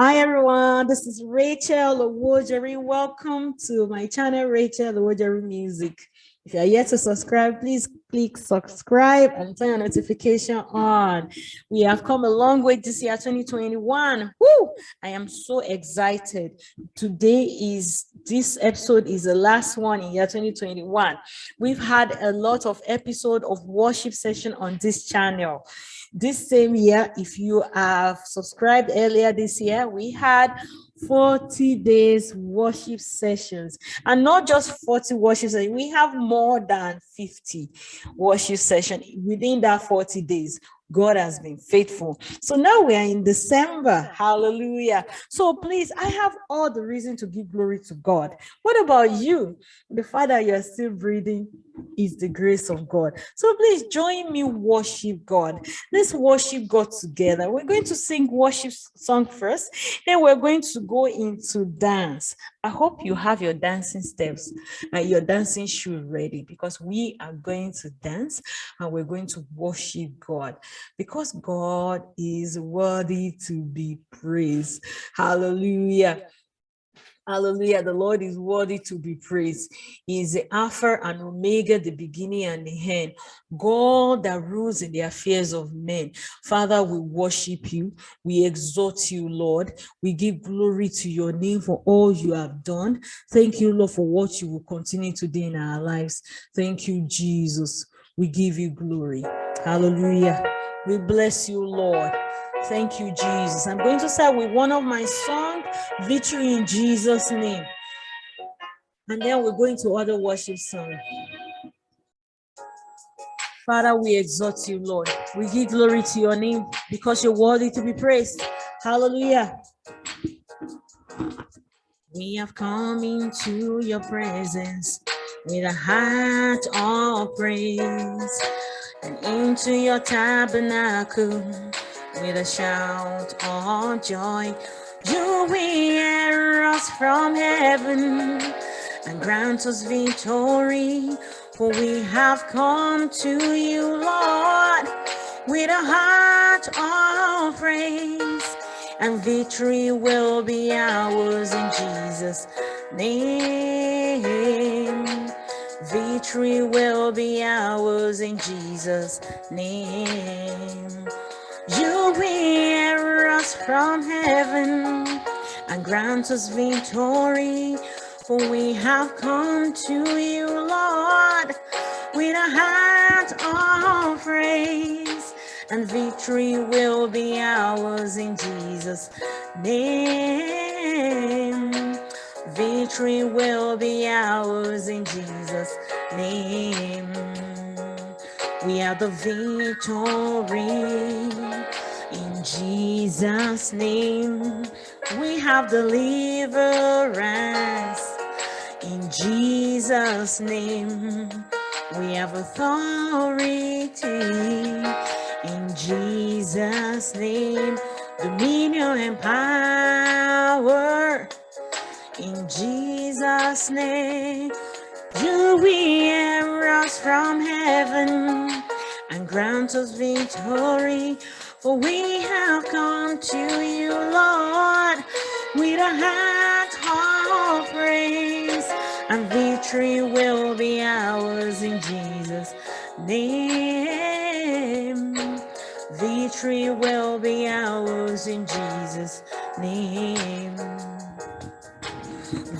Hi everyone, this is Rachel Owojeri. Welcome to my channel, Rachel Owojeri Music. If you are yet to subscribe, please click subscribe and turn your notification on. We have come a long way this year, 2021. Woo! I am so excited. Today is, this episode is the last one in year 2021. We've had a lot of episode of worship session on this channel. This same year, if you have subscribed earlier this year, we had 40 days worship sessions. And not just 40 worship sessions we have more than 50 worship sessions within that 40 days God has been faithful. So now we are in December. Hallelujah. So please, I have all the reason to give glory to God. What about you? The fact that you're still breathing is the grace of God. So please join me worship God. Let's worship God together. We're going to sing worship song first. Then we're going to go into dance. I hope you have your dancing steps and your dancing shoe ready because we are going to dance and we're going to worship God because God is worthy to be praised. Hallelujah. Hallelujah. The Lord is worthy to be praised. He is the Alpha and Omega, the beginning and the end. God that rules in the affairs of men. Father, we worship you. We exalt you, Lord. We give glory to your name for all you have done. Thank you, Lord, for what you will continue to do in our lives. Thank you, Jesus. We give you glory. Hallelujah. We bless you, Lord. Thank you, Jesus. I'm going to start with one of my songs, Victory in Jesus' name. And then we're going to other worship song. Father, we exalt you, Lord. We give glory to your name because you're worthy to be praised. Hallelujah. We have come into your presence with a heart of praise and into your tabernacle with a shout of joy. You hear us from heaven and grant us victory. For we have come to you, Lord, with a heart of praise. And victory will be ours in Jesus' name. Victory will be ours in Jesus' name. You hear us from heaven and grant us victory, for we have come to you, Lord, with a heart of praise, and victory will be ours in Jesus' name. Victory will be ours in Jesus' name. We have the victory in Jesus' name. We have deliverance in Jesus' name. We have authority in Jesus' name. Dominion and power in Jesus' name. You hear us from heaven grant us victory. For we have come to you, Lord, with a heart of praise. And victory will be ours in Jesus' name. Victory will be ours in Jesus' name.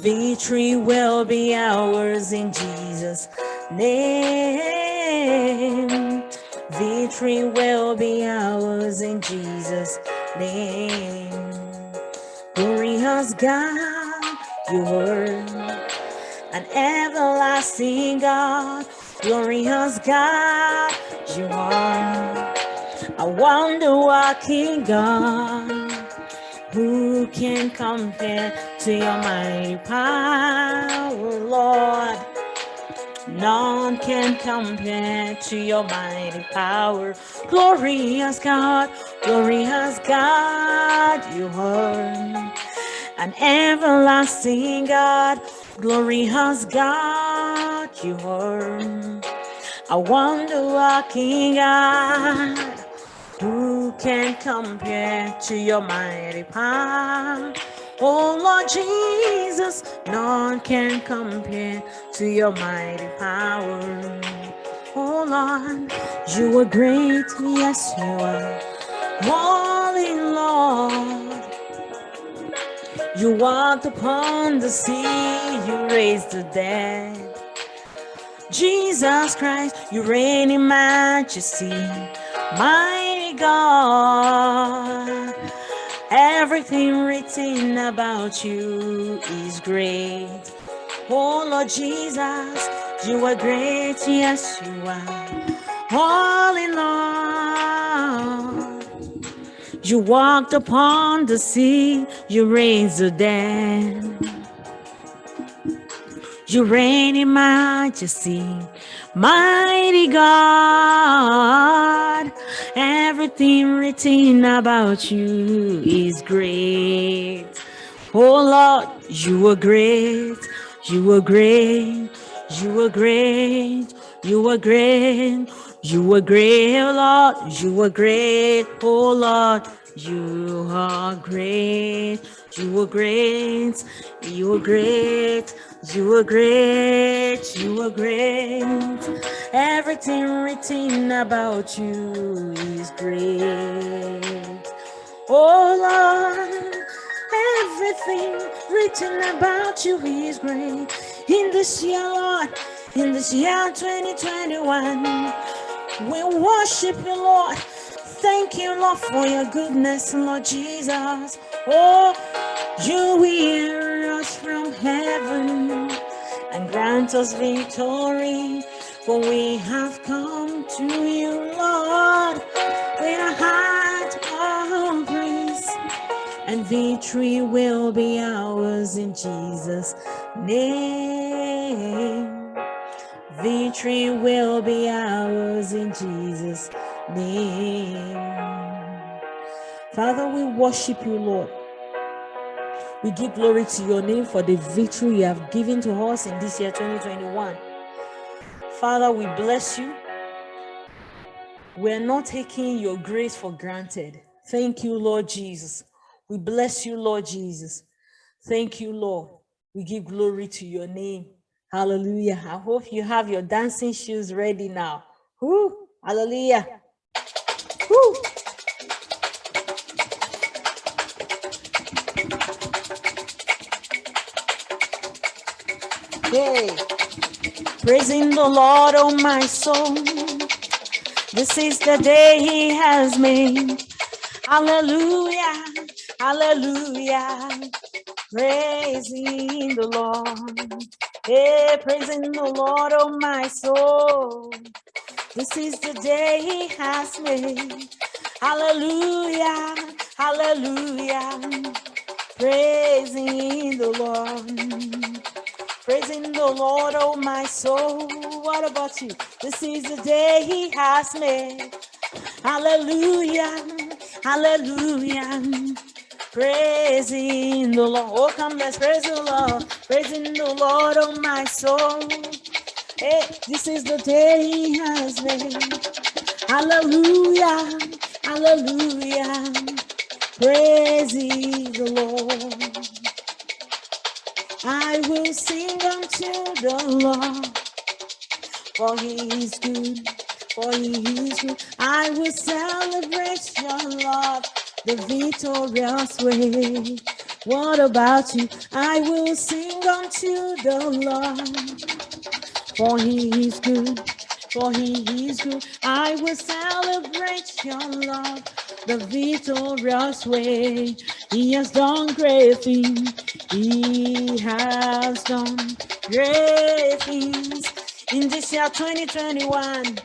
Victory will be ours in Jesus' name. Victory will be ours in Jesus' name. Glorious God, you were an everlasting God. Glorious God, you are a wonder working God. Who can compare to your mighty power, Lord? None can compare to your mighty power. Glorious God, glorious God, you are an everlasting God. Glorious God, you are a wonder working God. Who can compare to your mighty power? Oh Lord Jesus, none can compare to your mighty power. Oh Lord, you are great, yes you are. Holy Lord, you walked upon the sea, you raised the dead. Jesus Christ, you reign in majesty, mighty God. Everything written about you is great. Oh Lord Jesus, you are great, yes you are. Holy Lord, you walked upon the sea, you raised the dead. You reign in majesty, mighty God. Everything written about you is great. Oh Lord, you are great. You are great. You are great. You are great. You are great, oh Lord. You are great. Oh Lord, you are great. You are great. You are great. You are great, you are great. You are great. Everything written about you is great. Oh Lord, everything written about you is great. In this year, Lord, in this year 2021, we worship you, Lord. Thank you, Lord, for your goodness, Lord Jesus. Oh, you hear us from heaven and grant us victory, for we have come to you, Lord, with a heart of praise, and victory will be ours in Jesus' name. Victory will be ours in Jesus' name. Father, we worship you, Lord. We give glory to your name for the victory you have given to us in this year 2021. Father, we bless you. We're not taking your grace for granted. Thank you, Lord Jesus. We bless you, Lord Jesus. Thank you, Lord. We give glory to your name. Hallelujah. I hope you have your dancing shoes ready now. Woo! Hallelujah. Woo! Hey, praising the Lord, oh my soul. This is the day He has made. Hallelujah, hallelujah. Praising the Lord. Hey, praising the Lord, oh my soul. This is the day He has made. Hallelujah, hallelujah. Praising the Lord. Praising the Lord, oh my soul. What about you? This is the day He has made. Hallelujah, hallelujah. Praising the Lord. Oh, come, let's praise the Lord. Praising the Lord, oh my soul. Hey, this is the day He has made. Hallelujah, hallelujah. Praising the Lord. I will sing unto the Lord, for he is good, for he is good. I will celebrate your love, the victorious way. What about you? I will sing unto the Lord, for he is good, for he is good. I will celebrate your love, the victorious way. He has done great things. He has done great things in this year 2021.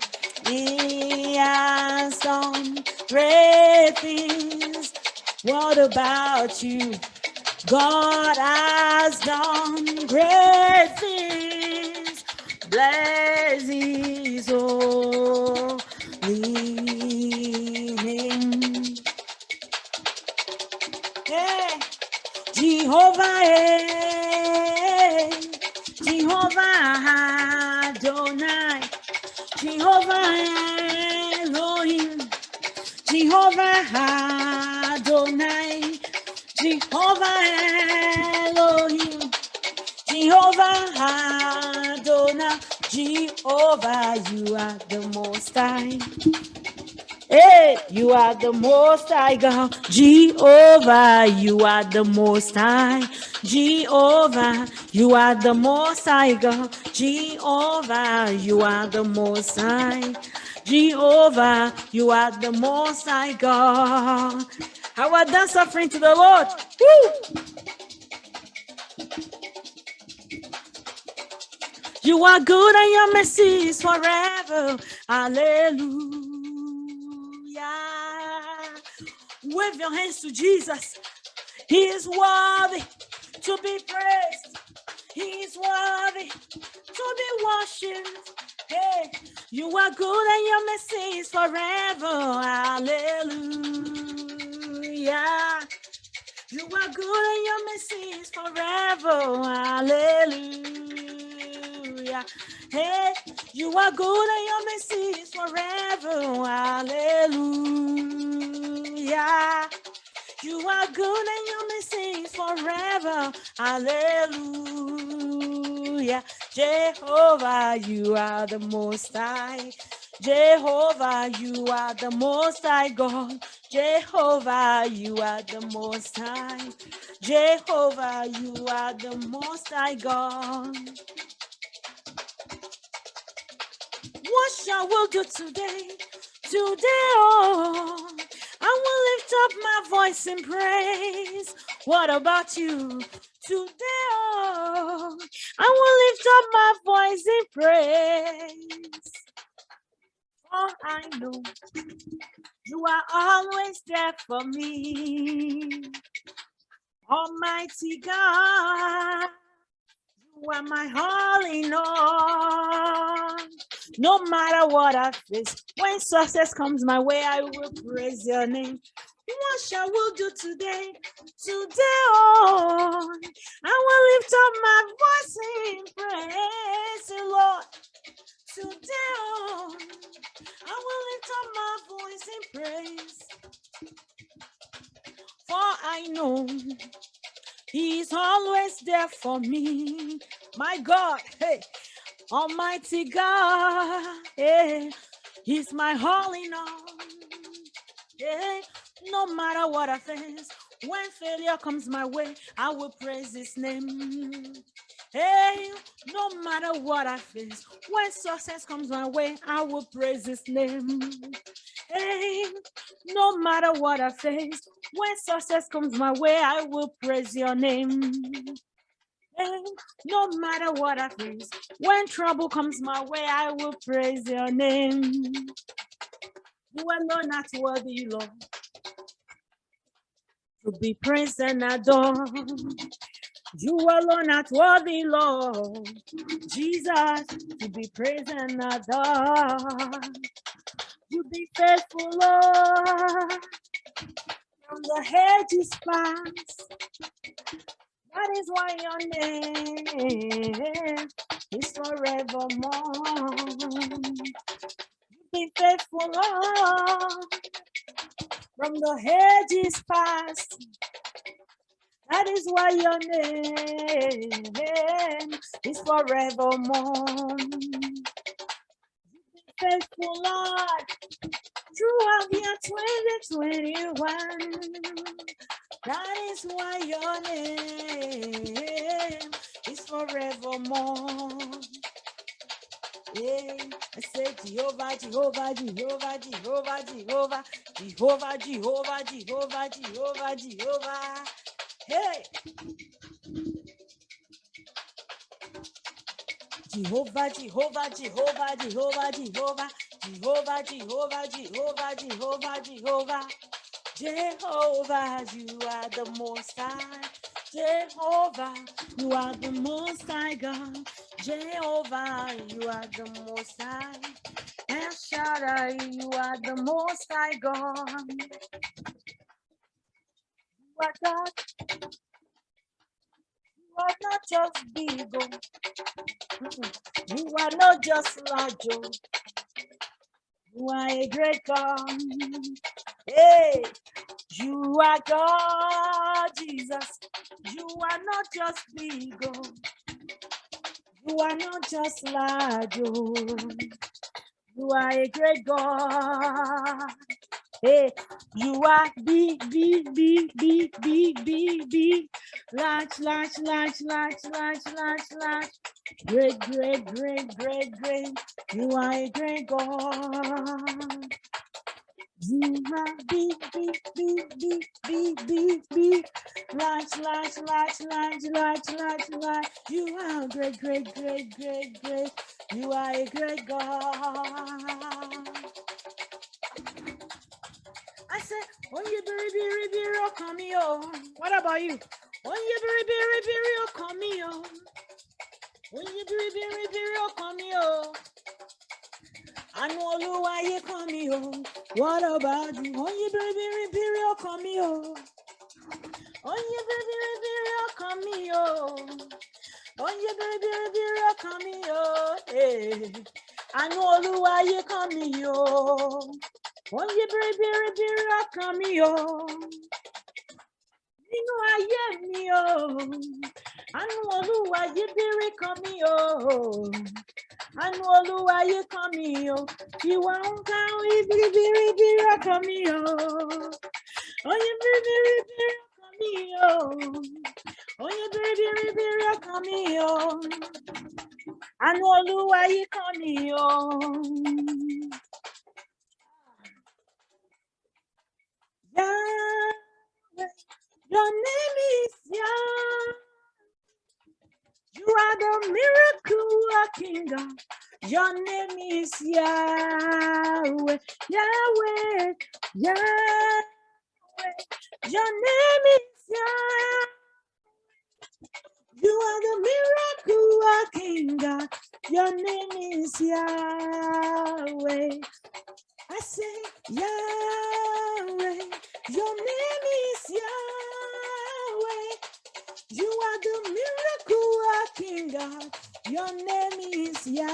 He has done great things. What about you? God has done great things. Bless his holy name. Hey, Jehovah, hey, Jehovah Adonai, Jehovah Elohim, Jehovah Adonai, Jehovah Elohim, Jehovah Adonai, Jehovah, you are the most high. Hey, you are the most high God. Jehovah, you are the most high. Jehovah, you are the most high God. Jehovah, you are the most high. Jehovah, you are the most high God. How are done suffering to the Lord? Woo! You are good and your mercy is forever. Hallelujah. Wave your hands to Jesus. He is worthy to be praised. He is worthy to be worshipped. Hey, you are good and your mercy is forever. Hallelujah. You are good and your mercy is forever. Hallelujah. Hey, you are good and your mercy is forever. Hallelujah. You are good and your mercy forever. Hallelujah. Jehovah, you are the most high. Jehovah, you are the most high God. Jehovah, you are the most high. Jehovah, you are the most high God. What shall we do today? Today, oh, I will lift up my voice in praise. What about you? Today, oh, I will lift up my voice in praise. For I know you are always there for me. Almighty God, are my in all. No matter what I face, when success comes my way, I will praise your name. What shall we do today? Today, oh, I will lift up my voice in praise, Lord. Today, oh, I will lift up my voice in praise. For I know He's always there for me. My God, hey, Almighty God, hey, He's my all in all. Hey, no matter what I face, when failure comes my way, I will praise His name. Hey, no matter what I face, when success comes my way, I will praise His name. Hey, no matter what I face, when success comes my way, I will praise your name. No matter what I face, when trouble comes my way, I will praise your name. You are not worthy, Lord, to be praised and adored. You alone are worthy, Lord, Jesus, to be praised and adored. You be faithful, Lord, from the hedges past. That is why your name is forevermore. You be faithful, Lord, from the hedges past. That is why your name is forevermore. Be faithful Lord, throughout year 2021. That is why your name is forevermore. Yeah, I said Jehovah, Jehovah, Jehovah, Jehovah, Jehovah, Jehovah, Jehovah, Jehovah, Jehovah, Jehovah. Hey! Jehovah, Jehovah, Jehovah, Jehovah, Jehovah, Jehovah, Jehovah, Jehovah, Jehovah, Jehovah. Jehovah, you are the most high. Jehovah, you are the most high God. Jehovah, you are the most high. El Shaddai, you are the most high God. You are God. You are not just big, oh. You are not just large. Oh. You are a great God. Hey, you are God, Jesus. You are not just big, oh. You are not just large, oh. You are a great God. Hey, you are big, big, big, big, big, big, big, large, large, large, large, large, large, large. Great, great, great, great, great. You are a great God. You are big, big, big, big, big, big, big, large, large, large, large, large, large, large. You are great, great, great, great, great. You are a great God. I said, oh, you biri biri biri ọkàn mi o. What about you? Oh, you biri biri biri ọkàn mi o. Oh, you biri biri biri ọkàn mi o. Àánú Olúwa ayé kan mi o. What about you? Oh, you biri biri biri ọkàn mi o. Oh, you biri biri biri ọkàn mi o. Oh, you biri biri biri ọkàn mi o. Eh. Àánú Olúwa ayé kan mi o. Oh, you biri biri biri ọkàn mi o. nínú ayé mi o àánú olúwa yí bírí kan mi o àánú olúwa yí kan mi o ìwà ń ká ibiribiribiri ọkàn mi o oyin biribiribiri ọkàn mi o oyin biribiribiri ọkàn mi o àánú olúwa yí kan mi o. Yahweh, your name is Yah. You are the miracle working God. Your name is Yahweh, Yahweh, Yahweh. Your name is Yah. You are the miracle working God. Your name is Yahweh. I say Yahweh. Your name is Yahweh. You are the miracle working God. Your name is Yahweh.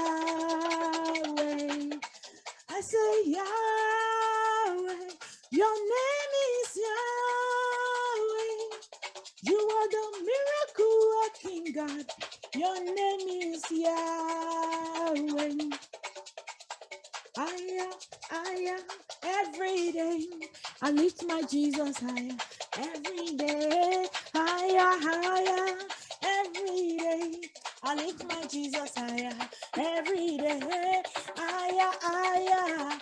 I say Yahweh. Your name is Yahweh. You are the miracle working God. Your name is Yahweh. Higher, higher, every day. I lift my Jesus higher, Jesus higher, uh, every day. Higher, uh, uh, higher,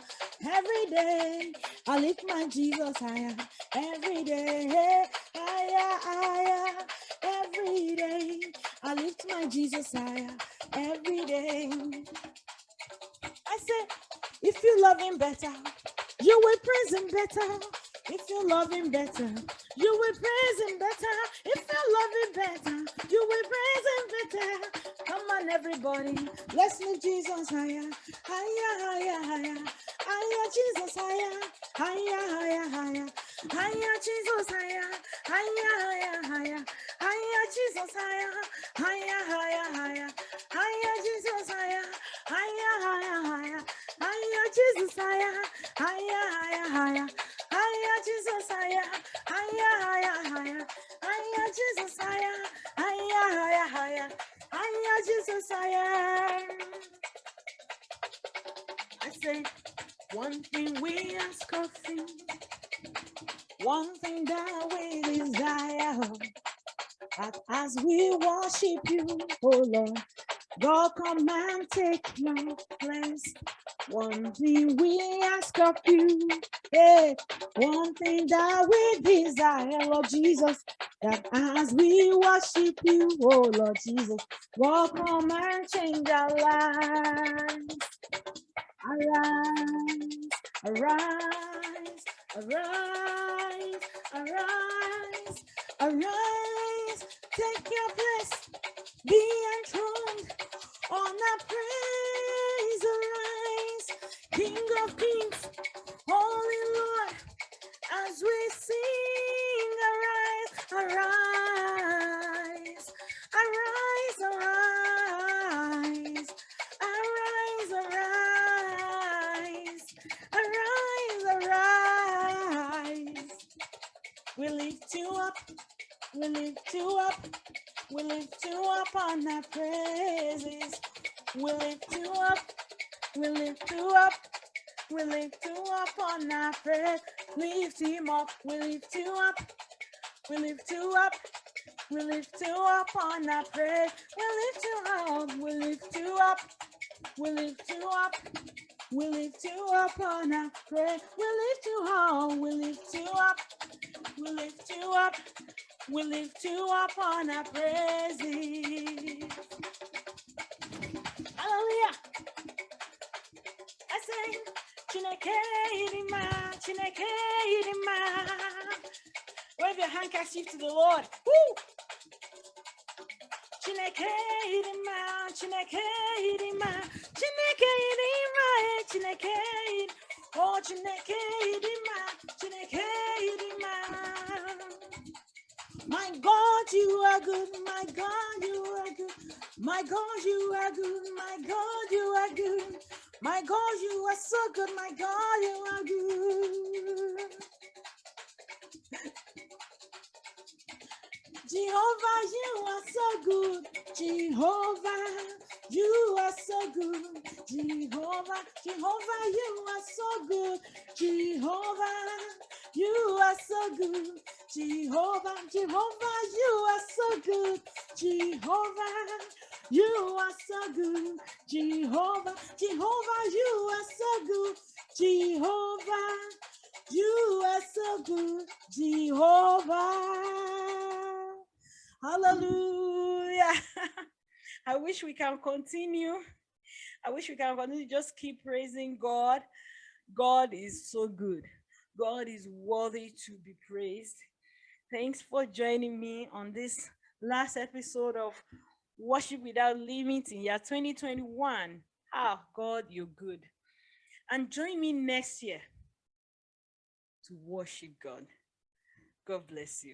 every day. I lift my Jesus higher, every day. Higher, higher, every day. I lift my Jesus higher, every day. I say, if you love him better, you will praise him better. If you love him better, you will praise him better. If you love him better, you will praise him better. Come on, everybody, let's lift Jesus higher, higher, higher, higher, higher, Jesus higher, higher, higher, higher, higher, Jesus higher, higher, higher, higher, higher, Jesus higher, higher, higher, higher, higher, Jesus higher, higher, higher, higher. Higher, Jesus, higher, higher, higher, higher, higher, Jesus, higher, higher, higher, higher, higher, Jesus, higher, higher, higher, higher, higher, Jesus, higher. I say, one thing we ask of you, one thing that we desire, that as we worship you, oh Lord, God come and take your place. One thing we ask of you, hey, one thing that we desire, Lord Jesus, that as we worship you, oh Lord Jesus, God come and change our lives. Arise, arise, arise, arise, arise, take your place, be enthroned on praise, arise, King of kings, up on our praise. Lift him up. We lift you up. We lift you up. We lift you up on our praise. We lift you up. We lift you up. We lift you up. We lift you up on our praise. We lift you up. We lift you up. We lift you up. We lift you up on our praises. Hallelujah. I sing, Chineke Idima, Chineke Idima. Wave your handkerchief to the Lord. Woo! Chineke Idima, Chineke Idima, Chineke Idima, eh, Chineke Idima. Oh, Chineke Idima, Chineke Idima. My God, you are good. My God, you are good. My God, you are good. My God, you are good. My God, you are so good. My God, you are good. Jehovah, you are so good. Jehovah, you are so good. Jehovah, Jehovah, you are so good. Jehovah, you are so good. Jehovah, Jehovah, you are so good. Jehovah, you are so good. Jehovah, Jehovah, you are so good. Jehovah, you are so good. Jehovah. Hallelujah. I wish we can continue. I wish we can continue. Just keep praising God. God is so good. God is worthy to be praised. Thanks for joining me on this last episode of Worship Without limits in year 2021. Ah, God, you're good. And join me next year to worship God. God bless you.